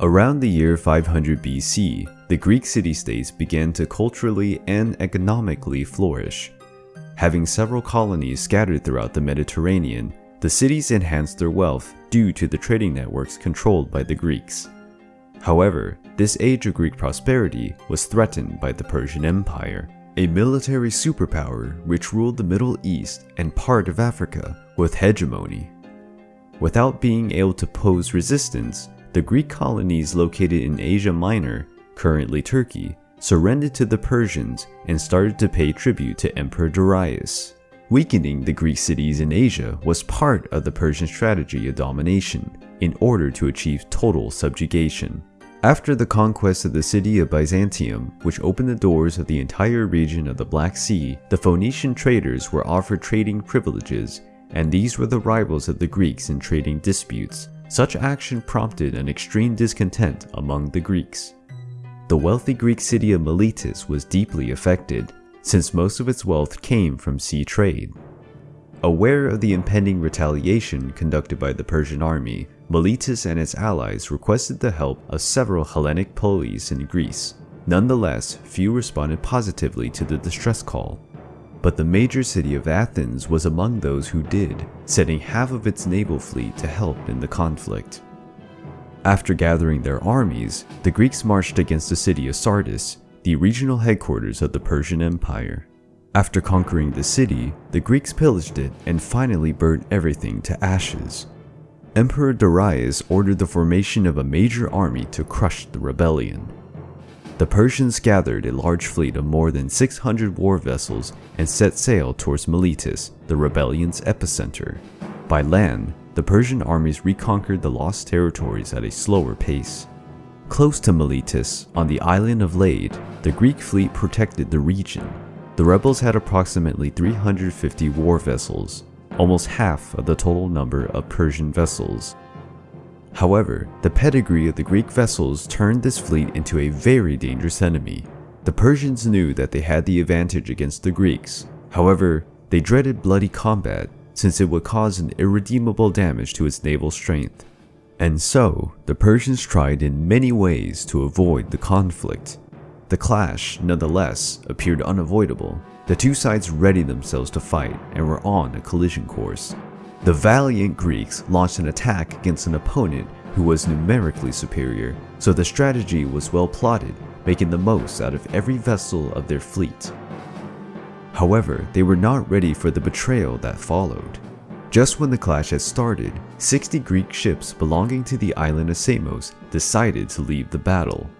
Around the year 500 BC, the Greek city-states began to culturally and economically flourish. Having several colonies scattered throughout the Mediterranean, the cities enhanced their wealth due to the trading networks controlled by the Greeks. However, this age of Greek prosperity was threatened by the Persian Empire, a military superpower which ruled the Middle East and part of Africa with hegemony. Without being able to pose resistance, the Greek colonies located in Asia Minor, currently Turkey, surrendered to the Persians and started to pay tribute to Emperor Darius. Weakening the Greek cities in Asia was part of the Persian strategy of domination in order to achieve total subjugation. After the conquest of the city of Byzantium, which opened the doors of the entire region of the Black Sea, the Phoenician traders were offered trading privileges, and these were the rivals of the Greeks in trading disputes. Such action prompted an extreme discontent among the Greeks. The wealthy Greek city of Miletus was deeply affected, since most of its wealth came from sea trade. Aware of the impending retaliation conducted by the Persian army, Miletus and its allies requested the help of several Hellenic polis in Greece. Nonetheless, few responded positively to the distress call. But the major city of Athens was among those who did, sending half of its naval fleet to help in the conflict. After gathering their armies, the Greeks marched against the city of Sardis, the regional headquarters of the Persian Empire. After conquering the city, the Greeks pillaged it and finally burned everything to ashes. Emperor Darius ordered the formation of a major army to crush the rebellion. The Persians gathered a large fleet of more than 600 war vessels and set sail towards Miletus, the rebellion's epicenter. By land, the Persian armies reconquered the lost territories at a slower pace. Close to Miletus, on the island of Lade, the Greek fleet protected the region. The rebels had approximately 350 war vessels, almost half of the total number of Persian vessels. However, the pedigree of the Greek vessels turned this fleet into a very dangerous enemy. The Persians knew that they had the advantage against the Greeks. However, they dreaded bloody combat since it would cause an irredeemable damage to its naval strength. And so, the Persians tried in many ways to avoid the conflict. The clash, nonetheless, appeared unavoidable. The two sides readied themselves to fight and were on a collision course. The valiant Greeks launched an attack against an opponent who was numerically superior, so the strategy was well plotted, making the most out of every vessel of their fleet. However, they were not ready for the betrayal that followed. Just when the clash had started, 60 Greek ships belonging to the island of Samos decided to leave the battle.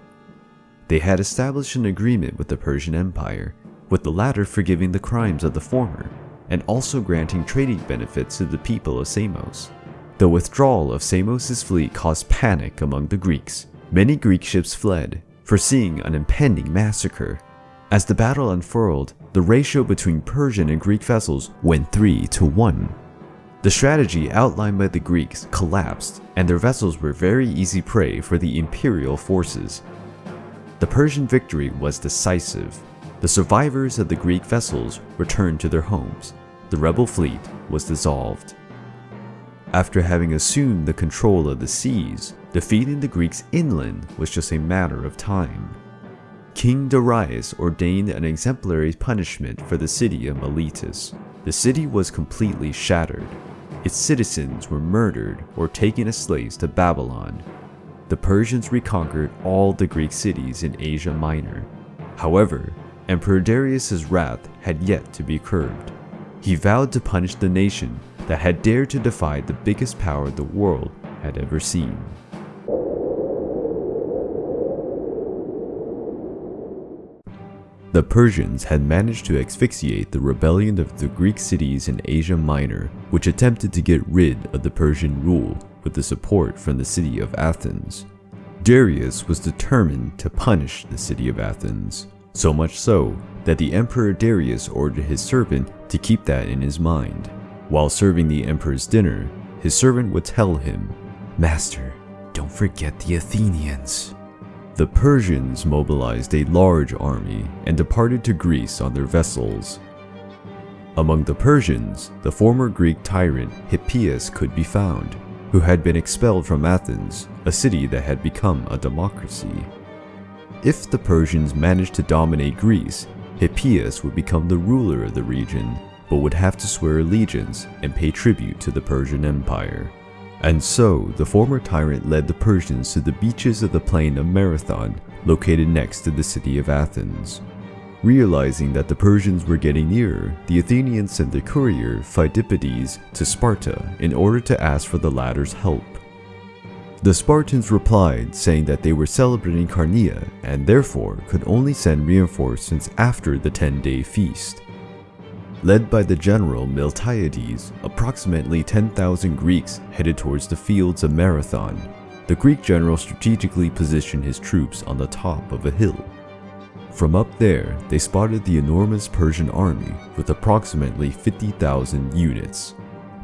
They had established an agreement with the Persian Empire, with the latter forgiving the crimes of the former, and also granting trading benefits to the people of Samos. The withdrawal of Samos' fleet caused panic among the Greeks. Many Greek ships fled, foreseeing an impending massacre. As the battle unfurled, the ratio between Persian and Greek vessels went 3 to 1. The strategy outlined by the Greeks collapsed, and their vessels were very easy prey for the imperial forces. The Persian victory was decisive. The survivors of the Greek vessels returned to their homes. The rebel fleet was dissolved. After having assumed the control of the seas, defeating the Greeks inland was just a matter of time. King Darius ordained an exemplary punishment for the city of Miletus. The city was completely shattered. Its citizens were murdered or taken as slaves to Babylon. The Persians reconquered all the Greek cities in Asia Minor. However, Emperor Darius's wrath had yet to be curbed. He vowed to punish the nation that had dared to defy the biggest power the world had ever seen. The Persians had managed to asphyxiate the rebellion of the Greek cities in Asia Minor, which attempted to get rid of the Persian rule with the support from the city of Athens. Darius was determined to punish the city of Athens, so much so that the Emperor Darius ordered his servant to keep that in his mind. While serving the emperor's dinner, his servant would tell him, Master, don't forget the Athenians. The Persians mobilized a large army and departed to Greece on their vessels. Among the Persians, the former Greek tyrant Hippias could be found. who had been expelled from Athens, a city that had become a democracy. If the Persians managed to dominate Greece, Hippias would become the ruler of the region, but would have to swear allegiance and pay tribute to the Persian Empire. And so, the former tyrant led the Persians to the beaches of the plain of Marathon, located next to the city of Athens. Realizing that the Persians were getting nearer, the Athenians sent their courier, Phidippides, to Sparta in order to ask for the latter's help. The Spartans replied, saying that they were celebrating Carneia and therefore could only send reinforcements after the 10-day feast. Led by the general Miltiades, approximately 10,000 Greeks headed towards the fields of Marathon. The Greek general strategically positioned his troops on the top of a hill. From up there, they spotted the enormous Persian army with approximately 50,000 units.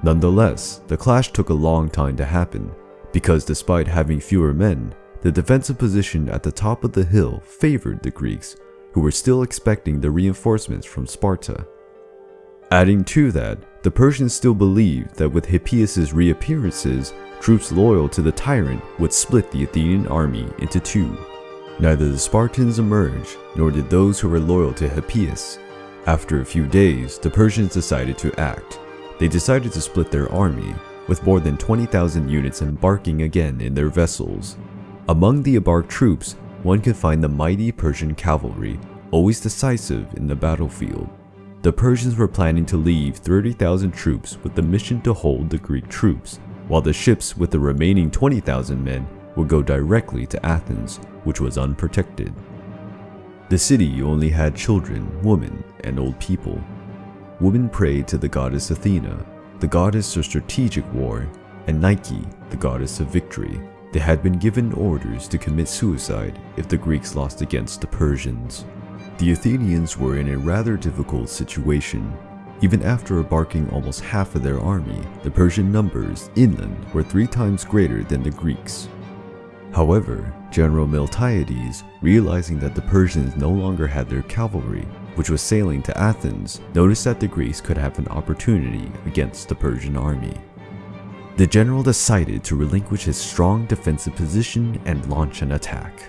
Nonetheless, the clash took a long time to happen, because despite having fewer men, the defensive position at the top of the hill favored the Greeks, who were still expecting the reinforcements from Sparta. Adding to that, the Persians still believed that with Hippias' reappearances, troops loyal to the tyrant would split the Athenian army into two. Neither the Spartans emerged, nor did those who were loyal to Hippias. After a few days, the Persians decided to act. They decided to split their army, with more than 20,000 units embarking again in their vessels. Among the embarked troops, one could find the mighty Persian cavalry, always decisive in the battlefield. The Persians were planning to leave 30,000 troops with the mission to hold the Greek troops, while the ships with the remaining 20,000 men would go directly to Athens, which was unprotected. The city only had children, women, and old people. Women prayed to the goddess Athena, the goddess of strategic war, and Nike, the goddess of victory. They had been given orders to commit suicide if the Greeks lost against the Persians. The Athenians were in a rather difficult situation. Even after embarking almost half of their army, the Persian numbers inland were three times greater than the Greeks. However, General Miltiades, realizing that the Persians no longer had their cavalry, which was sailing to Athens, noticed that the Greeks could have an opportunity against the Persian army. The general decided to relinquish his strong defensive position and launch an attack.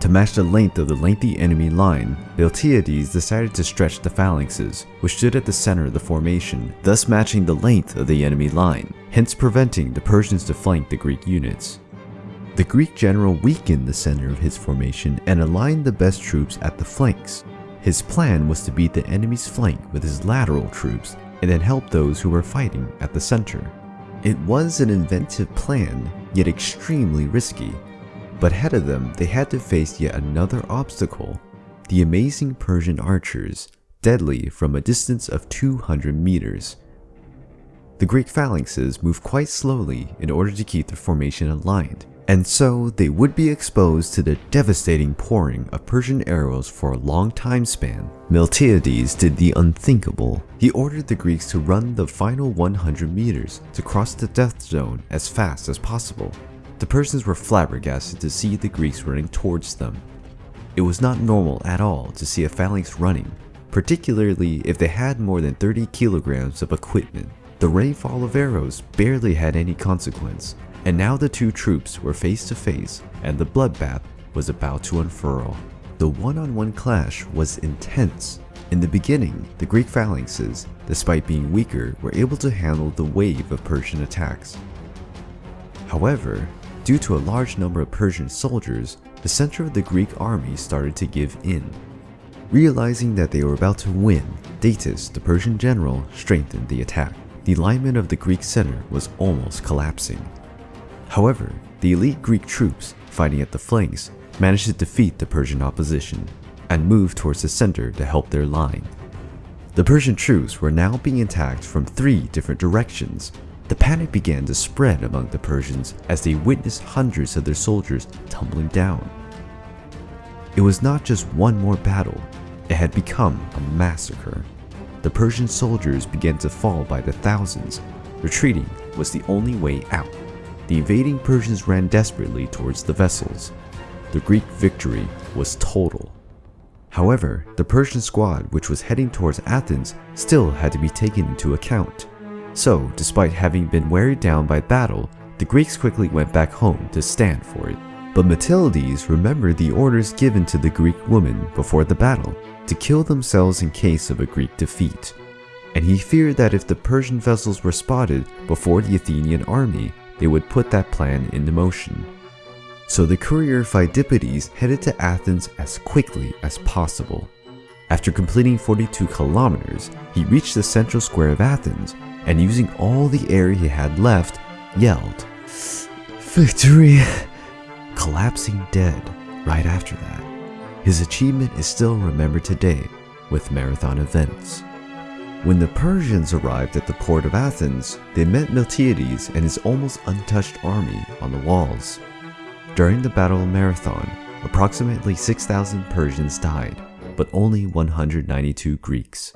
To match the length of the lengthy enemy line, Miltiades decided to stretch the phalanxes, which stood at the center of the formation, thus matching the length of the enemy line, hence preventing the Persians to flank the Greek units. The Greek general weakened the center of his formation and aligned the best troops at the flanks. His plan was to beat the enemy's flank with his lateral troops and then help those who were fighting at the center. It was an inventive plan, yet extremely risky, but ahead of them, they had to face yet another obstacle the amazing Persian archers, deadly from a distance of 200 meters. The Greek phalanxes moved quite slowly in order to keep the formation aligned, and so they would be exposed to the devastating pouring of Persian arrows for a long time span. Miltiades did the unthinkable. He ordered the Greeks to run the final 100 meters to cross the death zone as fast as possible. The Persians were flabbergasted to see the Greeks running towards them. It was not normal at all to see a phalanx running, particularly if they had more than 30 kilograms of equipment. The rainfall of arrows barely had any consequence, and now the two troops were face to face and the bloodbath was about to unfurl. The one-on-one -on -one clash was intense. In the beginning, the Greek phalanxes, despite being weaker, were able to handle the wave of Persian attacks. However, Due to a large number of Persian soldiers, the center of the Greek army started to give in. Realizing that they were about to win, Datis, the Persian general, strengthened the attack. The alignment of the Greek center was almost collapsing. However, the elite Greek troops, fighting at the flanks, managed to defeat the Persian opposition and move towards the center to help their line. The Persian troops were now being attacked from three different directions, the panic began to spread among the Persians as they witnessed hundreds of their soldiers tumbling down. It was not just one more battle, it had become a massacre. The Persian soldiers began to fall by the thousands. Retreating was the only way out. The invading Persians ran desperately towards the vessels. The Greek victory was total. However, the Persian squad which was heading towards Athens still had to be taken into account. So, despite having been wearied down by battle, The Greeks quickly went back home to stand for it. But Miltiades remembered the orders given to the Greek women before the battle to kill themselves in case of a Greek defeat. And he feared that if the Persian vessels were spotted before the Athenian army, they would put that plan into motion. So the courier Pheidippides headed to Athens as quickly as possible. After completing 42 kilometers, he reached the central square of Athens and using all the air he had left, yelled, Victory! Collapsing dead right after that. His achievement is still remembered today with marathon events. When the Persians arrived at the port of Athens, they met Miltiades and his almost untouched army on the walls. During the Battle of Marathon, approximately 6,000 Persians died, but only 192 Greeks.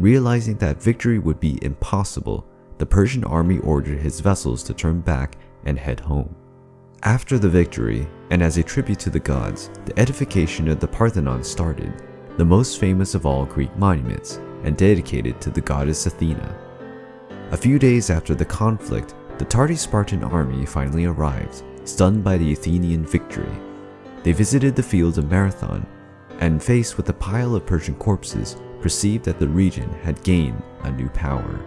Realizing that victory would be impossible, the Persian army ordered his vessels to turn back and head home. After the victory, and as a tribute to the gods, the edification of the Parthenon started, the most famous of all Greek monuments, and dedicated to the goddess Athena. A few days after the conflict, the tardy Spartan army finally arrived, stunned by the Athenian victory. They visited the field of Marathon, and faced with a pile of Persian corpses, perceived that the region had gained a new power.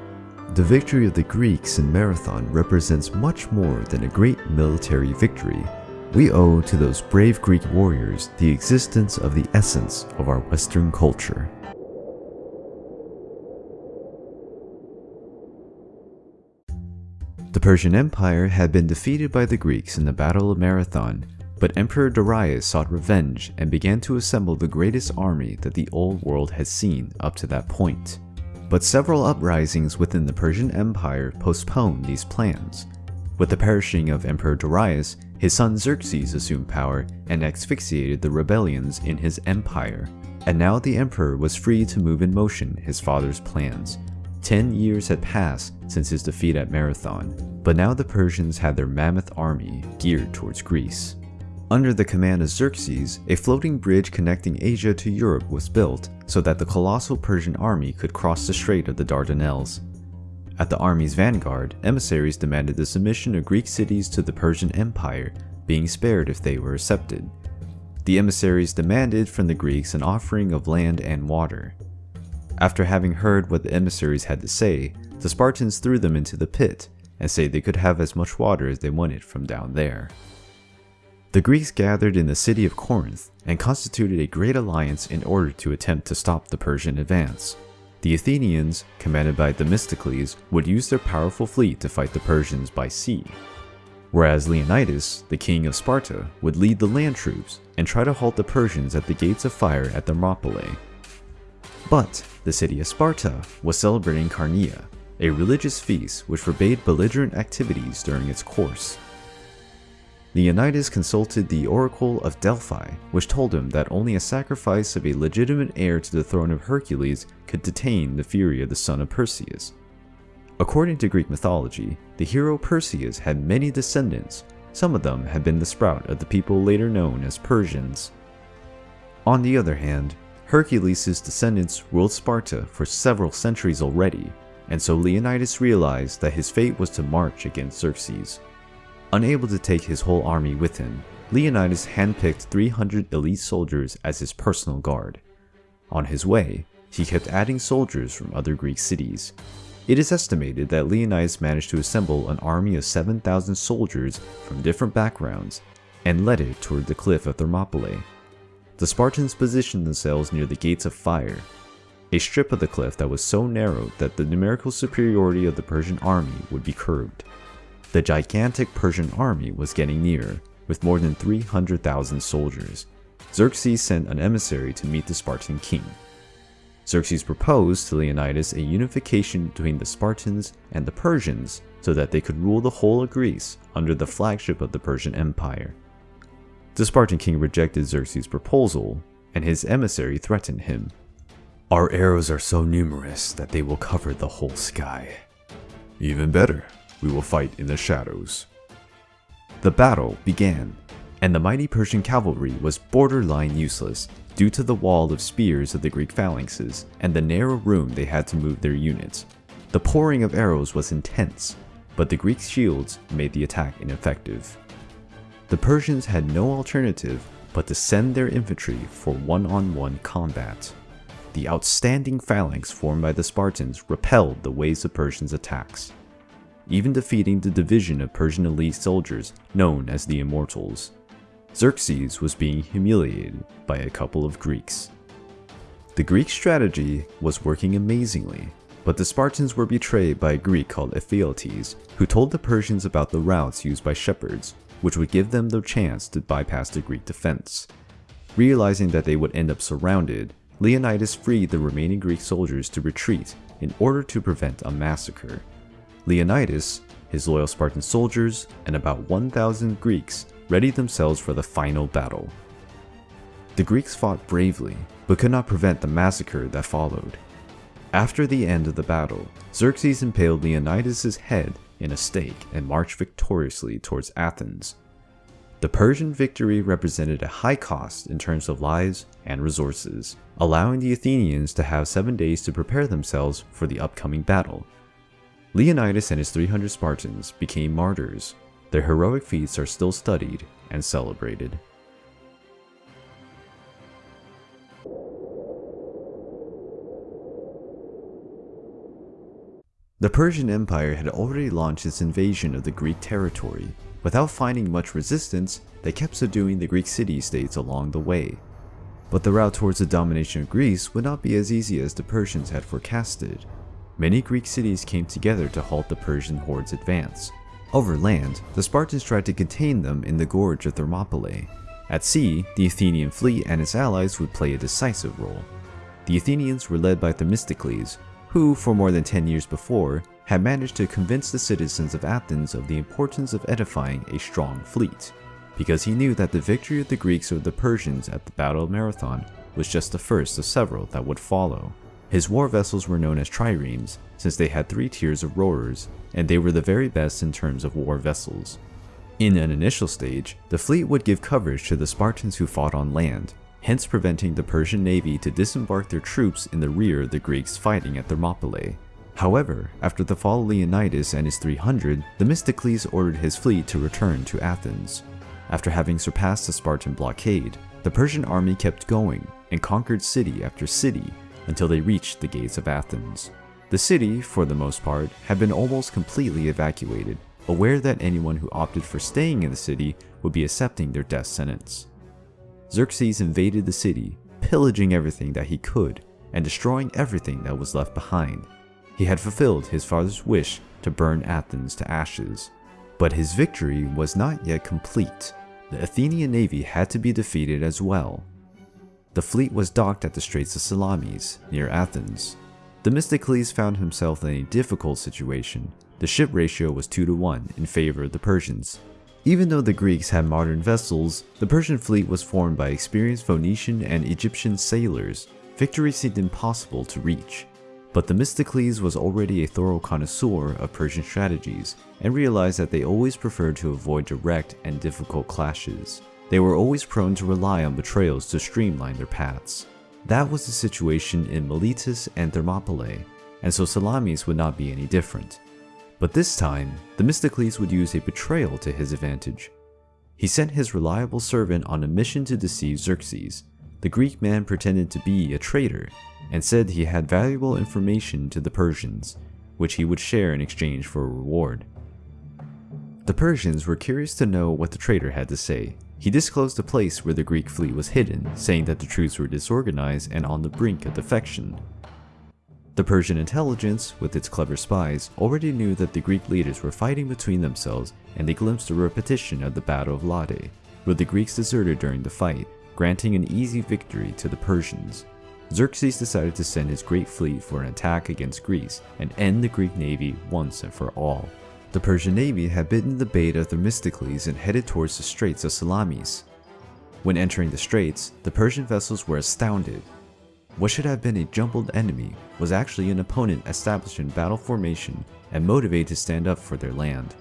The victory of the Greeks in Marathon represents much more than a great military victory. We owe to those brave Greek warriors the existence of the essence of our Western culture. The Persian Empire had been defeated by the Greeks in the Battle of Marathon, but Emperor Darius sought revenge and began to assemble the greatest army that the old world had seen up to that point. But several uprisings within the Persian Empire postponed these plans. With the perishing of Emperor Darius, his son Xerxes assumed power and asphyxiated the rebellions in his empire. And now the emperor was free to move in motion his father's plans. Ten years had passed since his defeat at Marathon, but now the Persians had their mammoth army geared towards Greece. Under the command of Xerxes, a floating bridge connecting Asia to Europe was built so that the colossal Persian army could cross the Strait of the Dardanelles. At the army's vanguard, emissaries demanded the submission of Greek cities to the Persian Empire, being spared if they were accepted. The emissaries demanded from the Greeks an offering of land and water. After having heard what the emissaries had to say, the Spartans threw them into the pit and said they could have as much water as they wanted from down there. The Greeks gathered in the city of Corinth and constituted a great alliance in order to attempt to stop the Persian advance. The Athenians, commanded by Themistocles, would use their powerful fleet to fight the Persians by sea, whereas Leonidas, the king of Sparta, would lead the land troops and try to halt the Persians at the gates of fire at Thermopylae. But the city of Sparta was celebrating Carneia, a religious feast which forbade belligerent activities during its course. Leonidas consulted the Oracle of Delphi, which told him that only a sacrifice of a legitimate heir to the throne of Hercules could detain the fury of the son of Perseus. According to Greek mythology, the hero Perseus had many descendants, some of them had been the sprout of the people later known as Persians. On the other hand, Hercules' descendants ruled Sparta for several centuries already, and so Leonidas realized that his fate was to march against Xerxes. Unable to take his whole army with him, Leonidas handpicked 300 elite soldiers as his personal guard. On his way, he kept adding soldiers from other Greek cities. It is estimated that Leonidas managed to assemble an army of 7,000 soldiers from different backgrounds and led it toward the cliff of Thermopylae. The Spartans positioned themselves near the Gates of Fire, a strip of the cliff that was so narrow that the numerical superiority of the Persian army would be curbed. The gigantic Persian army was getting near, with more than 300,000 soldiers. Xerxes sent an emissary to meet the Spartan king. Xerxes proposed to Leonidas a unification between the Spartans and the Persians so that they could rule the whole of Greece under the flagship of the Persian Empire. The Spartan king rejected Xerxes' proposal, and his emissary threatened him. Our arrows are so numerous that they will cover the whole sky. Even better, we will fight in the shadows. The battle began, and the mighty Persian cavalry was borderline useless due to the wall of spears of the Greek phalanxes and the narrow room they had to move their units. The pouring of arrows was intense, but the Greek shields made the attack ineffective. The Persians had no alternative but to send their infantry for one-on-one -on -one combat. The outstanding phalanx formed by the Spartans repelled the waves of Persians' attacks, even defeating the division of Persian elite soldiers known as the Immortals. Xerxes was being humiliated by a couple of Greeks. The Greek strategy was working amazingly, but the Spartans were betrayed by a Greek called Ephialtes, who told the Persians about the routes used by shepherds, which would give them the chance to bypass the Greek defense. Realizing that they would end up surrounded, Leonidas freed the remaining Greek soldiers to retreat in order to prevent a massacre. Leonidas, his loyal Spartan soldiers, and about 1,000 Greeks readied themselves for the final battle. The Greeks fought bravely, but could not prevent the massacre that followed. After the end of the battle, Xerxes impaled Leonidas' head in a stake and marched victoriously towards Athens. The Persian victory represented a high cost in terms of lives and resources, allowing the Athenians to have seven days to prepare themselves for the upcoming battle. Leonidas and his 300 Spartans became martyrs. Their heroic feats are still studied and celebrated. The Persian Empire had already launched its invasion of the Greek territory. Without finding much resistance, they kept subduing the Greek city-states along the way. But the route towards the domination of Greece would not be as easy as the Persians had forecasted. Many Greek cities came together to halt the Persian horde's advance. Over land, the Spartans tried to contain them in the gorge of Thermopylae. At sea, the Athenian fleet and its allies would play a decisive role. The Athenians were led by Themistocles, who, for more than 10 years before, had managed to convince the citizens of Athens of the importance of edifying a strong fleet, because he knew that the victory of the Greeks over the Persians at the Battle of Marathon was just the first of several that would follow. His war vessels were known as triremes, since they had three tiers of rowers, and they were the very best in terms of war vessels. In an initial stage, the fleet would give coverage to the Spartans who fought on land, hence preventing the Persian navy to disembark their troops in the rear of the Greeks fighting at Thermopylae. However, after the fall of Leonidas and his 300, Themistocles ordered his fleet to return to Athens. After having surpassed the Spartan blockade, the Persian army kept going and conquered city after city until they reached the gates of Athens. The city, for the most part, had been almost completely evacuated, aware that anyone who opted for staying in the city would be accepting their death sentence. Xerxes invaded the city, pillaging everything that he could and destroying everything that was left behind. He had fulfilled his father's wish to burn Athens to ashes. But his victory was not yet complete. The Athenian navy had to be defeated as well. The fleet was docked at the Straits of Salamis, near Athens. Themistocles found himself in a difficult situation. The ship ratio was 2 to 1 in favor of the Persians, even though the Greeks had modern vessels, the Persian fleet was formed by experienced Phoenician and Egyptian sailors. Victory seemed impossible to reach. But Themistocles was already a thorough connoisseur of Persian strategies and realized that they always preferred to avoid direct and difficult clashes. They were always prone to rely on betrayals to streamline their paths. That was the situation in Miletus and Thermopylae, and so Salamis would not be any different. But this time, Themistocles would use a betrayal to his advantage. He sent his reliable servant on a mission to deceive Xerxes. The Greek man pretended to be a traitor and said he had valuable information to the Persians, which he would share in exchange for a reward. The Persians were curious to know what the traitor had to say. He disclosed the place where the Greek fleet was hidden, saying that the troops were disorganized and on the brink of defection. The Persian intelligence, with its clever spies, already knew that the Greek leaders were fighting between themselves and they glimpsed a repetition of the Battle of Lade, where the Greeks deserted during the fight, granting an easy victory to the Persians. Xerxes decided to send his great fleet for an attack against Greece and end the Greek navy once and for all. The Persian navy had bitten the bait of Themistocles and headed towards the Straits of Salamis. When entering the straits, the Persian vessels were astounded what should have been a jumbled enemy was actually an opponent established in battle formation and motivated to stand up for their land.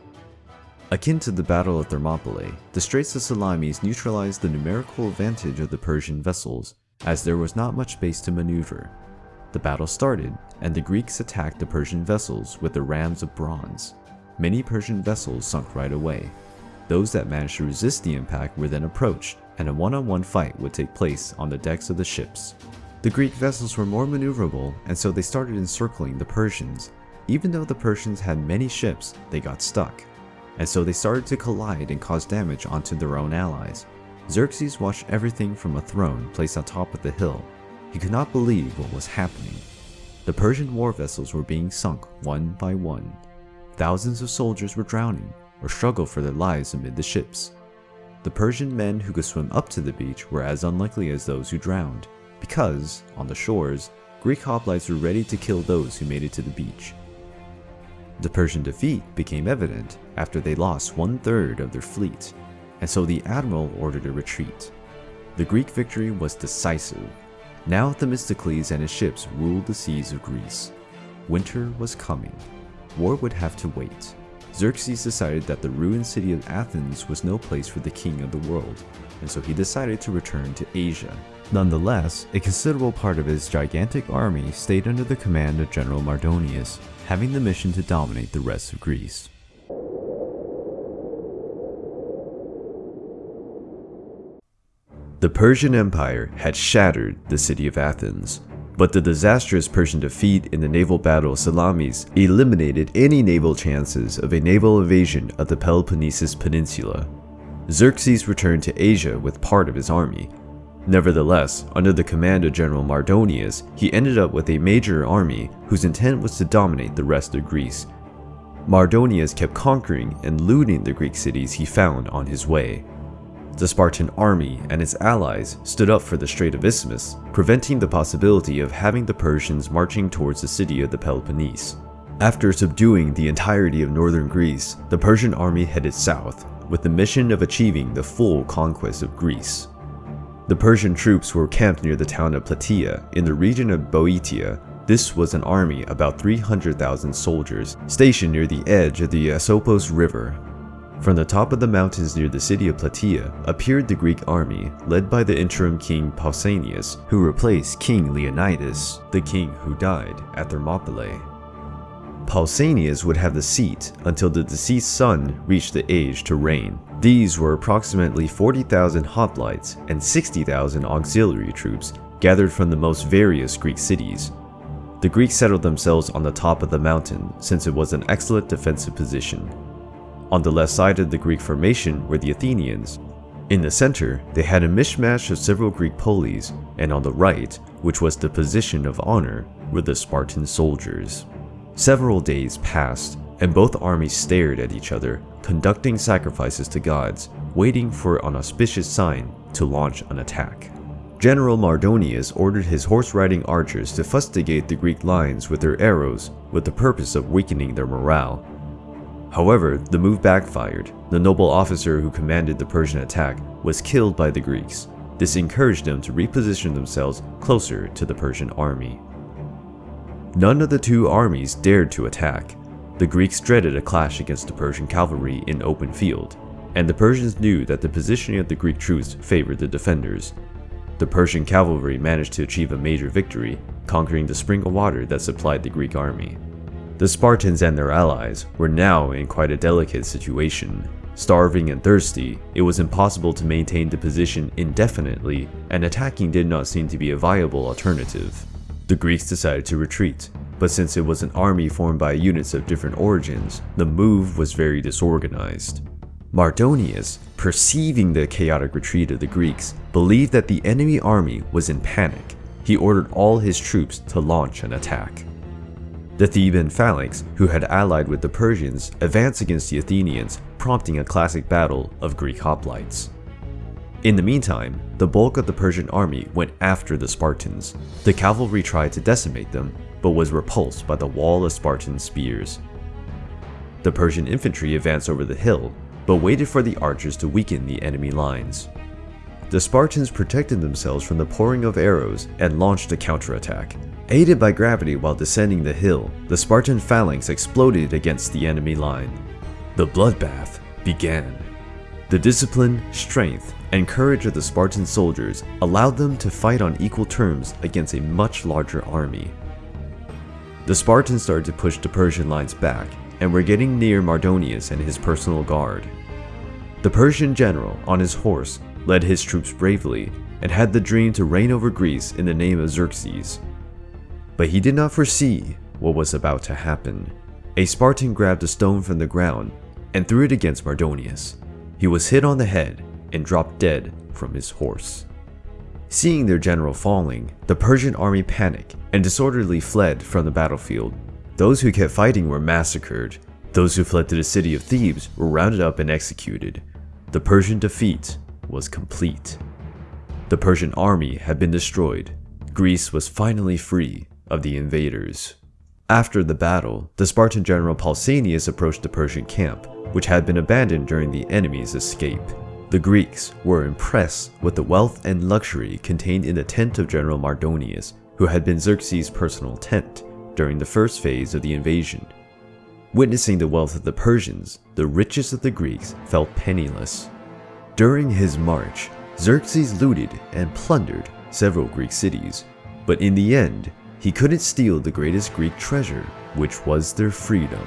Akin to the Battle of Thermopylae, the Straits of Salamis neutralized the numerical advantage of the Persian vessels, as there was not much space to maneuver. The battle started, and the Greeks attacked the Persian vessels with the rams of bronze. many Persian vessels sunk right away. Those that managed to resist the impact were then approached, and a one-on-one -on -one fight would take place on the decks of the ships. The Greek vessels were more maneuverable, and so they started encircling the Persians. Even though the Persians had many ships, they got stuck, and so they started to collide and cause damage onto their own allies. Xerxes watched everything from a throne placed on top of the hill. He could not believe what was happening. The Persian war vessels were being sunk one by one. Thousands of soldiers were drowning or struggled for their lives amid the ships. The Persian men who could swim up to the beach were as unlikely as those who drowned, because, on the shores, Greek hoplites were ready to kill those who made it to the beach. The Persian defeat became evident after they lost one third of their fleet, and so the admiral ordered a retreat. The Greek victory was decisive now Themistocles and his ships ruled the seas of Greece. Winter was coming. War would have to wait. Xerxes decided that the ruined city of Athens was no place for the king of the world, and so he decided to return to Asia. Nonetheless, a considerable part of his gigantic army stayed under the command of General Mardonius, having the mission to dominate the rest of Greece. The Persian Empire had shattered the city of Athens, but the disastrous Persian defeat in the naval battle of Salamis eliminated any naval chances of a naval invasion of the Peloponnesus Peninsula. Xerxes returned to Asia with part of his army. Nevertheless, under the command of General Mardonius, he ended up with a major army whose intent was to dominate the rest of Greece. Mardonius kept conquering and looting the Greek cities he found on his way. The Spartan army and its allies stood up for the Strait of Isthmus, preventing the possibility of having the Persians marching towards the city of the Peloponnese. After subduing the entirety of northern Greece, the Persian army headed south, with the mission of achieving the full conquest of Greece. The Persian troops were camped near the town of Plataea in the region of Boeotia. This was an army about 300,000 soldiers stationed near the edge of the Asopos River from the top of the mountains near the city of Plataea appeared the Greek army, led by the interim king Pausanias, who replaced King Leonidas, the king who died at Thermopylae. Pausanias would have the seat until the deceased son reached the age to reign. These were approximately 40,000 hoplites and 60,000 auxiliary troops gathered from the most various Greek cities. The Greeks settled themselves on the top of the mountain since it was an excellent defensive position. On the left side of the Greek formation were the Athenians. In the center, they had a mishmash of several Greek polis, and on the right, which was the position of honor, were the Spartan soldiers. Several days passed, and both armies stared at each other, conducting sacrifices to gods, waiting for an auspicious sign to launch an attack. General Mardonius ordered his horse-riding archers to fustigate the Greek lines with their arrows with the purpose of weakening their morale However, the move backfired. The noble officer who commanded the Persian attack was killed by the Greeks. This encouraged them to reposition themselves closer to the Persian army. None of the two armies dared to attack. The Greeks dreaded a clash against the Persian cavalry in open field, and the Persians knew that the positioning of the Greek troops favored the defenders. The Persian cavalry managed to achieve a major victory, conquering the spring of water that supplied the Greek army. The Spartans and their allies were now in quite a delicate situation. Starving and thirsty, it was impossible to maintain the position indefinitely, and attacking did not seem to be a viable alternative. The Greeks decided to retreat, but since it was an army formed by units of different origins, the move was very disorganized. Mardonius, perceiving the chaotic retreat of the Greeks, believed that the enemy army was in panic. He ordered all his troops to launch an attack. The Theban phalanx, who had allied with the Persians, advanced against the Athenians, prompting a classic battle of Greek hoplites. In the meantime, the bulk of the Persian army went after the Spartans. The cavalry tried to decimate them, but was repulsed by the wall of Spartan spears. The Persian infantry advanced over the hill, but waited for the archers to weaken the enemy lines. The Spartans protected themselves from the pouring of arrows and launched a counterattack, Aided by gravity while descending the hill, the Spartan phalanx exploded against the enemy line. The bloodbath began. The discipline, strength, and courage of the Spartan soldiers allowed them to fight on equal terms against a much larger army. The Spartans started to push the Persian lines back, and were getting near Mardonius and his personal guard. The Persian general, on his horse, led his troops bravely and had the dream to reign over Greece in the name of Xerxes. But he did not foresee what was about to happen. A Spartan grabbed a stone from the ground and threw it against Mardonius. He was hit on the head and dropped dead from his horse. Seeing their general falling, the Persian army panicked and disorderly fled from the battlefield. Those who kept fighting were massacred. Those who fled to the city of Thebes were rounded up and executed. The Persian defeat was complete. The Persian army had been destroyed. Greece was finally free of the invaders. After the battle, the Spartan general Pausanias approached the Persian camp, which had been abandoned during the enemy's escape. The Greeks were impressed with the wealth and luxury contained in the tent of General Mardonius, who had been Xerxes' personal tent during the first phase of the invasion. Witnessing the wealth of the Persians, the richest of the Greeks felt penniless. During his march, Xerxes looted and plundered several Greek cities, but in the end, he couldn't steal the greatest Greek treasure, which was their freedom.